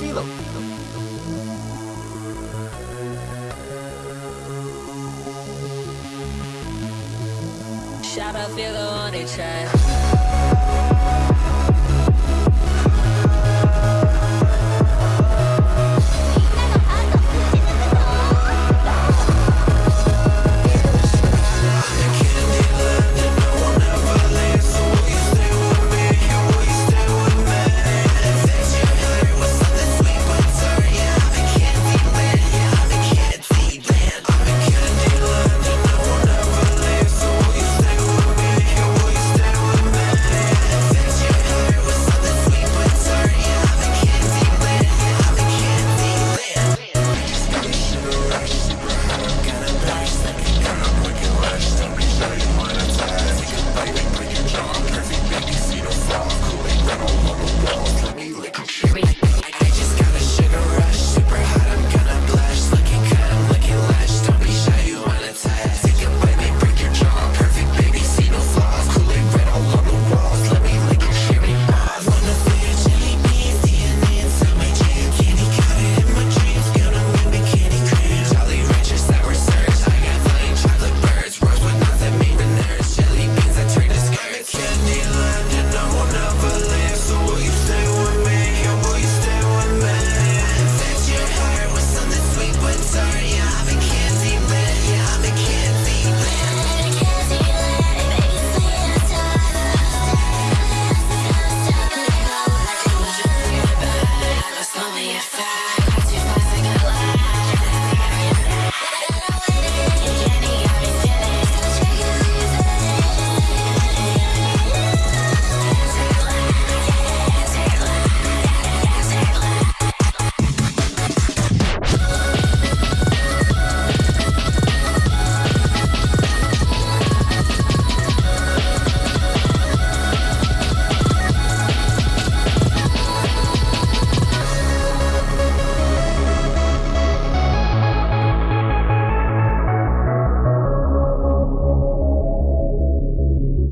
Philo. Shout out Philo on the track.